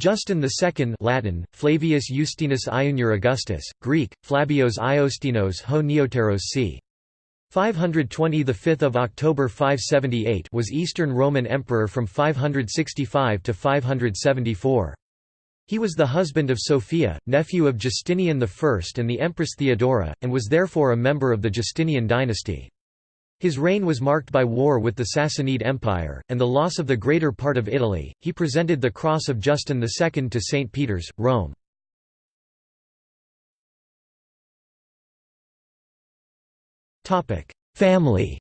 Justin II Latin, Flavius Justinus Iunior Augustus, Greek, Flabios Iostinos ho Neoteros c. 520 the 5th of October 578 was Eastern Roman Emperor from 565 to 574. He was the husband of Sophia, nephew of Justinian I and the Empress Theodora, and was therefore a member of the Justinian dynasty. His reign was marked by war with the Sassanid Empire, and the loss of the greater part of Italy. He presented the cross of Justin II to St. Peter's, Rome. Family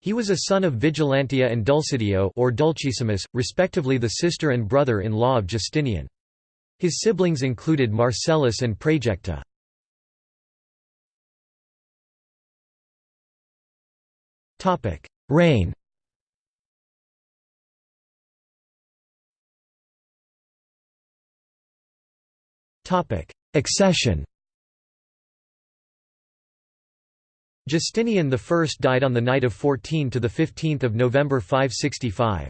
He was a son of Vigilantia and Dulcidio or Dulcissimus, respectively the sister and brother-in-law of Justinian. His siblings included Marcellus and Praejecta. Reign Accession. Justinian I died on the night of 14 to 15 November 565.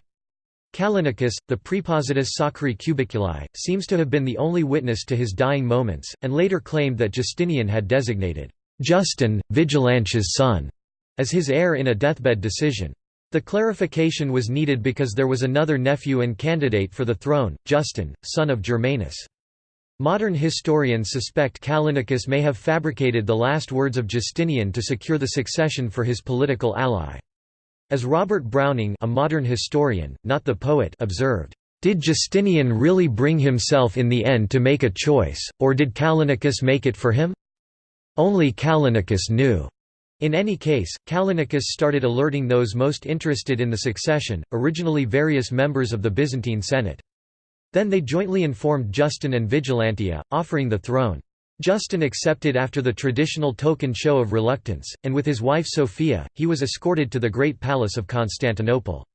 Callinicus, the Praepositus Sacri Cubiculi, seems to have been the only witness to his dying moments, and later claimed that Justinian had designated Justin, Vigilantia's son, as his heir in a deathbed decision. The clarification was needed because there was another nephew and candidate for the throne, Justin, son of Germanus. Modern historians suspect Callinicus may have fabricated the last words of Justinian to secure the succession for his political ally. As Robert Browning a modern historian, not the poet observed, "...did Justinian really bring himself in the end to make a choice, or did Callinicus make it for him? Only Callinicus knew." In any case, Callinicus started alerting those most interested in the succession, originally various members of the Byzantine Senate. Then they jointly informed Justin and Vigilantia, offering the throne. Justin accepted after the traditional token show of reluctance, and with his wife Sophia, he was escorted to the Great Palace of Constantinople.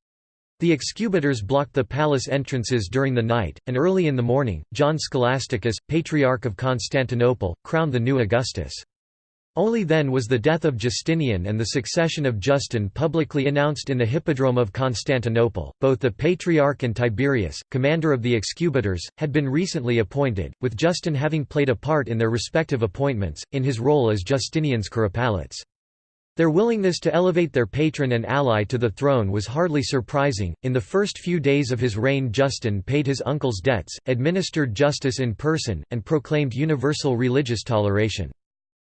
The excubitors blocked the palace entrances during the night, and early in the morning, John Scholasticus, Patriarch of Constantinople, crowned the new Augustus. Only then was the death of Justinian and the succession of Justin publicly announced in the Hippodrome of Constantinople. Both the Patriarch and Tiberius, commander of the excubitors, had been recently appointed, with Justin having played a part in their respective appointments, in his role as Justinian's Curopalates. Their willingness to elevate their patron and ally to the throne was hardly surprising. In the first few days of his reign, Justin paid his uncle's debts, administered justice in person, and proclaimed universal religious toleration.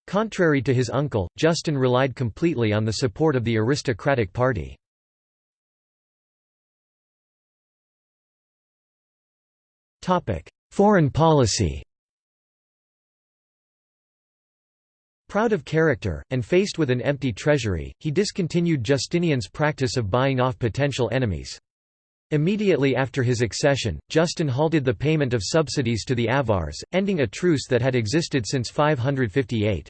Contrary to his uncle, Justin relied completely on the support of the aristocratic party. Foreign policy Proud of character, and faced with an empty treasury, he discontinued Justinian's practice of buying off potential enemies. Immediately after his accession, Justin halted the payment of subsidies to the Avars, ending a truce that had existed since 558.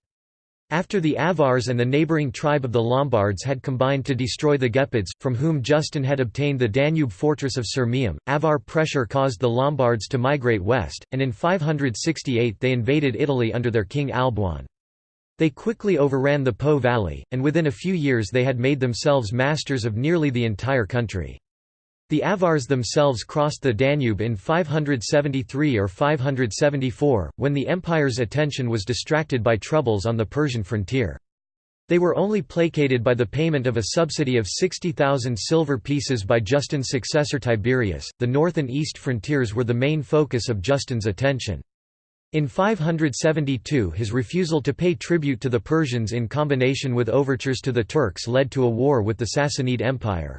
After the Avars and the neighbouring tribe of the Lombards had combined to destroy the Gepids, from whom Justin had obtained the Danube fortress of Sirmium, Avar pressure caused the Lombards to migrate west, and in 568 they invaded Italy under their king Alboin. They quickly overran the Po valley, and within a few years they had made themselves masters of nearly the entire country. The Avars themselves crossed the Danube in 573 or 574, when the empire's attention was distracted by troubles on the Persian frontier. They were only placated by the payment of a subsidy of 60,000 silver pieces by Justin's successor Tiberius. The north and east frontiers were the main focus of Justin's attention. In 572 his refusal to pay tribute to the Persians in combination with overtures to the Turks led to a war with the Sassanid Empire.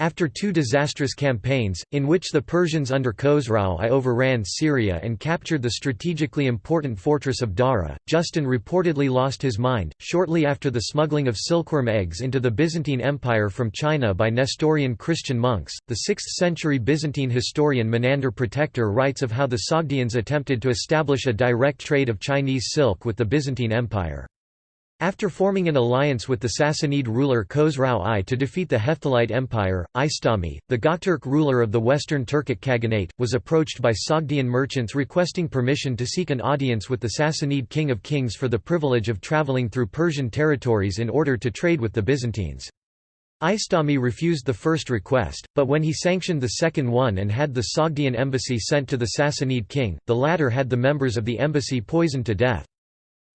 After two disastrous campaigns, in which the Persians under Khosrau I overran Syria and captured the strategically important fortress of Dara, Justin reportedly lost his mind. Shortly after the smuggling of silkworm eggs into the Byzantine Empire from China by Nestorian Christian monks, the 6th century Byzantine historian Menander Protector writes of how the Sogdians attempted to establish a direct trade of Chinese silk with the Byzantine Empire. After forming an alliance with the Sassanid ruler Khosrau I to defeat the Hephthalite Empire, Istami, the Gokturk ruler of the Western Turkic Khaganate, was approached by Sogdian merchants requesting permission to seek an audience with the Sassanid King of Kings for the privilege of traveling through Persian territories in order to trade with the Byzantines. Istami refused the first request, but when he sanctioned the second one and had the Sogdian embassy sent to the Sassanid king, the latter had the members of the embassy poisoned to death.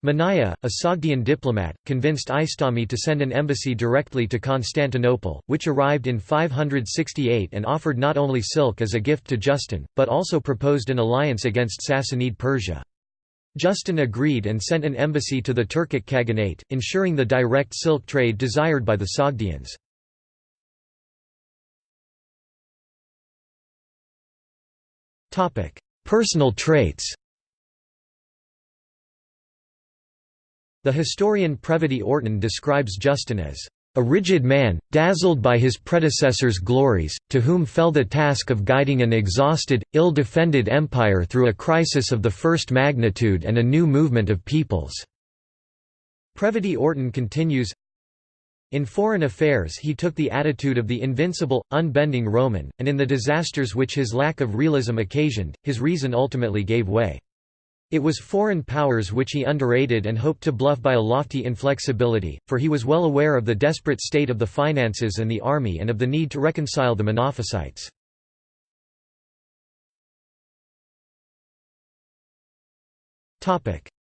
Maniah, a Sogdian diplomat, convinced Istami to send an embassy directly to Constantinople, which arrived in 568 and offered not only silk as a gift to Justin, but also proposed an alliance against Sassanid Persia. Justin agreed and sent an embassy to the Turkic Khaganate, ensuring the direct silk trade desired by the Sogdians. Personal traits The historian Prevede Orton describes Justin as a rigid man, dazzled by his predecessor's glories, to whom fell the task of guiding an exhausted, ill-defended empire through a crisis of the first magnitude and a new movement of peoples." Previté-Orton continues, in foreign affairs he took the attitude of the invincible, unbending Roman, and in the disasters which his lack of realism occasioned, his reason ultimately gave way. It was foreign powers which he underrated and hoped to bluff by a lofty inflexibility, for he was well aware of the desperate state of the finances and the army and of the need to reconcile the Monophysites.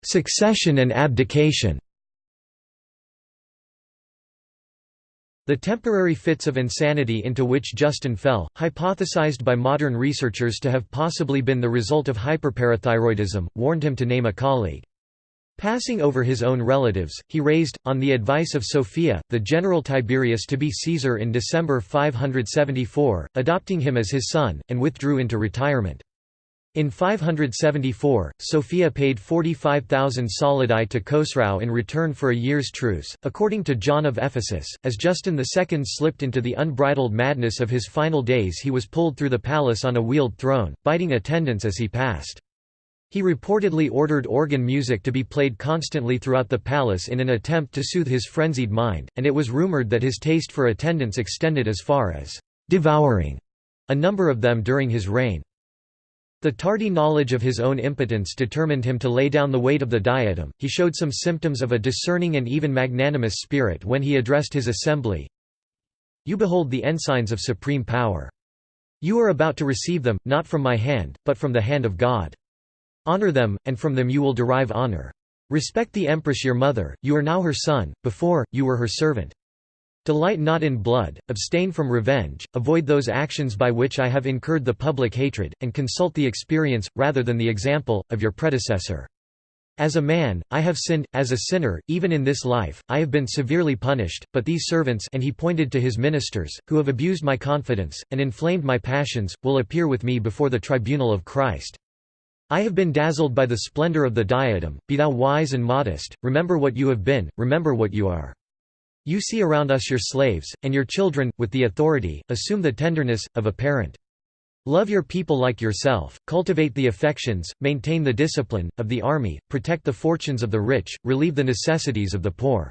Succession and abdication The temporary fits of insanity into which Justin fell, hypothesized by modern researchers to have possibly been the result of hyperparathyroidism, warned him to name a colleague. Passing over his own relatives, he raised, on the advice of Sophia, the general Tiberius to be Caesar in December 574, adopting him as his son, and withdrew into retirement. In 574, Sophia paid 45,000 solidi to Khosrau in return for a year's truce. According to John of Ephesus, as Justin II slipped into the unbridled madness of his final days, he was pulled through the palace on a wheeled throne, biting attendants as he passed. He reportedly ordered organ music to be played constantly throughout the palace in an attempt to soothe his frenzied mind, and it was rumored that his taste for attendants extended as far as devouring a number of them during his reign. The tardy knowledge of his own impotence determined him to lay down the weight of the diadem. He showed some symptoms of a discerning and even magnanimous spirit when he addressed his assembly You behold the ensigns of supreme power. You are about to receive them, not from my hand, but from the hand of God. Honor them, and from them you will derive honor. Respect the empress your mother, you are now her son, before, you were her servant. Delight not in blood, abstain from revenge, avoid those actions by which I have incurred the public hatred, and consult the experience, rather than the example, of your predecessor. As a man, I have sinned, as a sinner, even in this life, I have been severely punished, but these servants and he pointed to his ministers, who have abused my confidence, and inflamed my passions, will appear with me before the tribunal of Christ. I have been dazzled by the splendor of the diadem, be thou wise and modest, remember what you have been, remember what you are. You see around us your slaves, and your children, with the authority, assume the tenderness, of a parent. Love your people like yourself, cultivate the affections, maintain the discipline, of the army, protect the fortunes of the rich, relieve the necessities of the poor.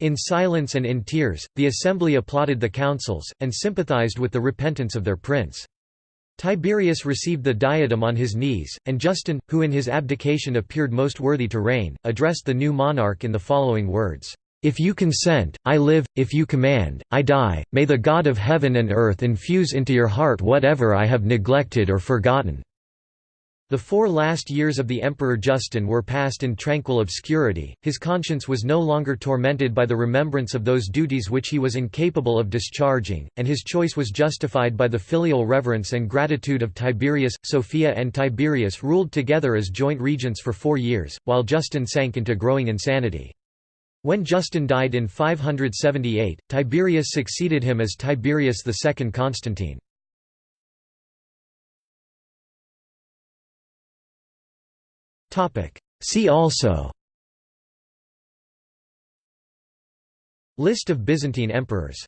In silence and in tears, the assembly applauded the counsels, and sympathized with the repentance of their prince. Tiberius received the diadem on his knees, and Justin, who in his abdication appeared most worthy to reign, addressed the new monarch in the following words. If you consent, I live, if you command, I die, may the God of heaven and earth infuse into your heart whatever I have neglected or forgotten." The four last years of the Emperor Justin were passed in tranquil obscurity, his conscience was no longer tormented by the remembrance of those duties which he was incapable of discharging, and his choice was justified by the filial reverence and gratitude of Tiberius. Sophia and Tiberius ruled together as joint regents for four years, while Justin sank into growing insanity. When Justin died in 578, Tiberius succeeded him as Tiberius II Constantine. See also List of Byzantine emperors